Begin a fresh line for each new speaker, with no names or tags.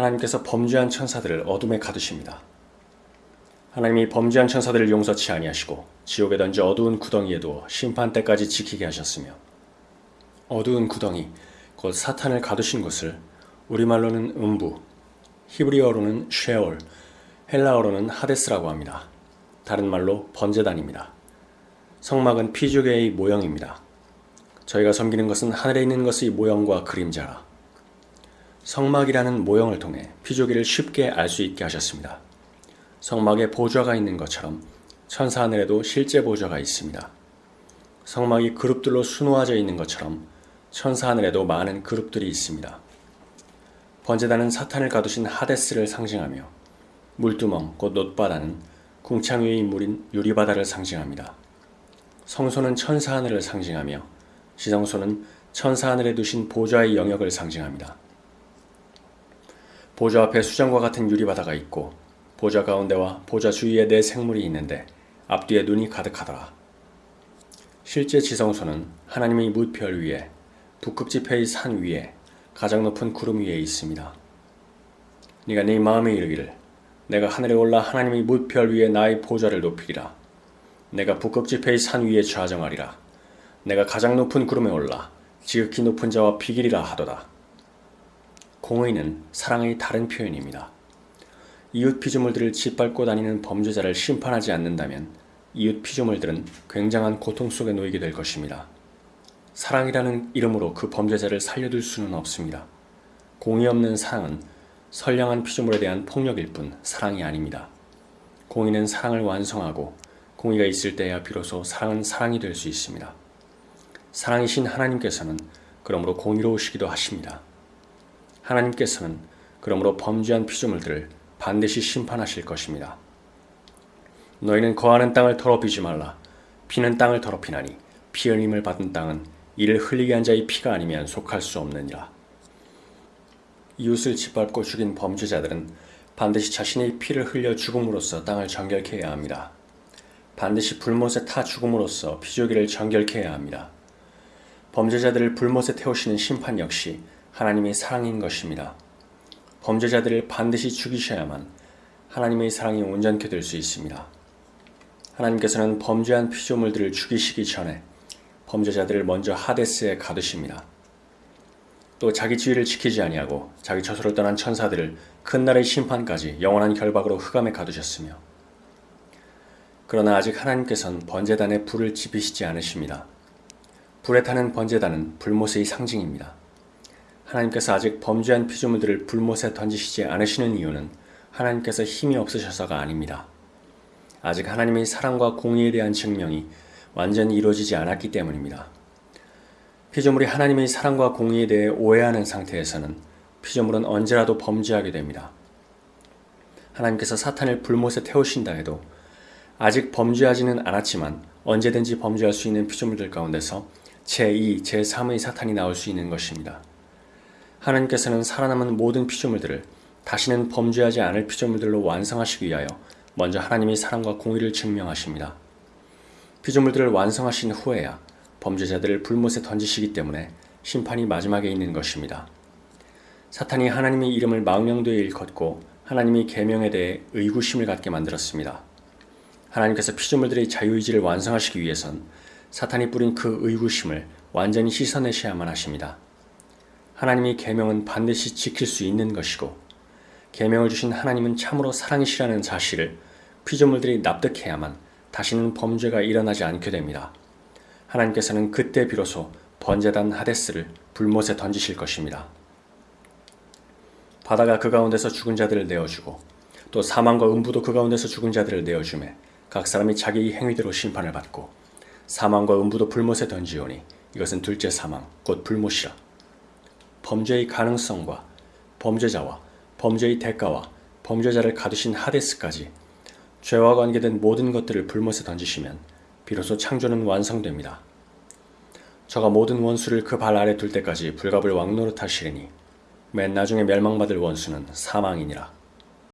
하나님께서 범죄한 천사들을 어둠에 가두십니다. 하나님이 범죄한 천사들을 용서치 아니하시고 지옥에 던져 어두운 구덩이에 두어 심판 때까지 지키게 하셨으며 어두운 구덩이 곧 사탄을 가두신 곳을 우리말로는 음부, 히브리어로는 쉐올, 헬라어로는 하데스라고 합니다. 다른 말로 번제단입니다. 성막은 피조개의 모형입니다. 저희가 섬기는 것은 하늘에 있는 것의 모형과 그림자라. 성막이라는 모형을 통해 피조개를 쉽게 알 수 있게 하셨습니다. 성막에 보좌가 있는 것처럼 천사 하늘에도 실제 보좌가 있습니다. 성막이 그룹들로 수놓아져 있는 것처럼 천사 하늘에도 많은 그룹들이 있습니다. 번제단은 사탄을 가두신 하데스를 상징하며 물두멍 곧 놋바다는 궁창 위의 물인 유리바다를 상징합니다. 성소는 천사 하늘을 상징하며 시성소는 천사 하늘에 두신 보좌의 영역을 상징합니다. 보좌 앞에 수정과 같은 유리바다가 있고 보좌 가운데와 보좌 주위에 네 생물이 있는데 앞뒤에 눈이 가득하더라. 실제 지성소는 하나님의 무별 위에 북극지폐의 산 위에 가장 높은 구름 위에 있습니다. 네가 네 마음에 이르기를 내가 하늘에 올라 하나님의 무별 위에 나의 보좌를 높이리라. 내가 북극지폐의 산 위에 좌정하리라. 내가 가장 높은 구름에 올라 지극히 높은 자와 비길이라 하도다. 공의는 사랑의 다른 표현입니다. 이웃 피조물들을 짓밟고 다니는 범죄자를 심판하지 않는다면 이웃 피조물들은 굉장한 고통 속에 놓이게 될 것입니다. 사랑이라는 이름으로 그 범죄자를 살려둘 수는 없습니다. 공의 없는 사랑은 선량한 피조물에 대한 폭력일 뿐 사랑이 아닙니다. 공의는 사랑을 완성하고 공의가 있을 때야 비로소 사랑은 사랑이 될 수 있습니다. 사랑이신 하나님께서는 그러므로 공의로우시기도 하십니다. 하나님께서는 그러므로 범죄한 피조물들을 반드시 심판하실 것입니다. 너희는 거하는 땅을 더럽히지 말라. 피는 땅을 더럽히나니 피 흘림을 받은 땅은 이를 흘리게 한 자의 피가 아니면 속할 수 없느니라. 이웃을 짓밟고 죽인 범죄자들은 반드시 자신의 피를 흘려 죽음으로써 땅을 정결케 해야 합니다. 반드시 불못에 타 죽음으로써 피조기를 정결케 해야 합니다. 범죄자들을 불못에 태우시는 심판 역시 하나님의 사랑인 것입니다. 범죄자들을 반드시 죽이셔야만 하나님의 사랑이 온전케 될 수 있습니다. 하나님께서는 범죄한 피조물들을 죽이시기 전에 범죄자들을 먼저 하데스에 가두십니다. 또 자기 지위를 지키지 아니하고 자기 처소를 떠난 천사들을 큰 날의 심판까지 영원한 결박으로 흑암에 가두셨으며 그러나 아직 하나님께서는 번제단에 불을 지피시지 않으십니다. 불에 타는 번제단은 불못의 상징입니다. 하나님께서 아직 범죄한 피조물들을 불못에 던지시지 않으시는 이유는 하나님께서 힘이 없으셔서가 아닙니다. 아직 하나님의 사랑과 공의에 대한 증명이 완전히 이루어지지 않았기 때문입니다. 피조물이 하나님의 사랑과 공의에 대해 오해하는 상태에서는 피조물은 언제라도 범죄하게 됩니다. 하나님께서 사탄을 불못에 태우신다 해도 아직 범죄하지는 않았지만 언제든지 범죄할 수 있는 피조물들 가운데서 제2, 제3의 사탄이 나올 수 있는 것입니다. 하나님께서는 살아남은 모든 피조물들을 다시는 범죄하지 않을 피조물들로 완성하시기 위하여 먼저 하나님의 사랑과 공의를 증명하십니다. 피조물들을 완성하신 후에야 범죄자들을 불못에 던지시기 때문에 심판이 마지막에 있는 것입니다. 사탄이 하나님의 이름을 망령되이 일컫고 하나님의 계명에 대해 의구심을 갖게 만들었습니다. 하나님께서 피조물들의 자유의지를 완성하시기 위해선 사탄이 뿌린 그 의구심을 완전히 씻어내셔야만 하십니다. 하나님의 계명은 반드시 지킬 수 있는 것이고 계명을 주신 하나님은 참으로 사랑이시라는 사실을 피조물들이 납득해야만 다시는 범죄가 일어나지 않게 됩니다. 하나님께서는 그때 비로소 번제단 하데스를 불못에 던지실 것입니다. 바다가 그 가운데서 죽은 자들을 내어주고 또 사망과 음부도 그 가운데서 죽은 자들을 내어주매 각 사람이 자기의 행위대로 심판을 받고 사망과 음부도 불못에 던지오니 이것은 둘째 사망 곧 불못이라. 범죄의 가능성과 범죄자와 범죄의 대가와 범죄자를 가두신 하데스까지 죄와 관계된 모든 것들을 불못에 던지시면 비로소 창조는 완성됩니다. 저가 모든 원수를 그 발 아래 둘 때까지 불갑을 왕노릇 하시리니 맨 나중에 멸망받을 원수는 사망이니라.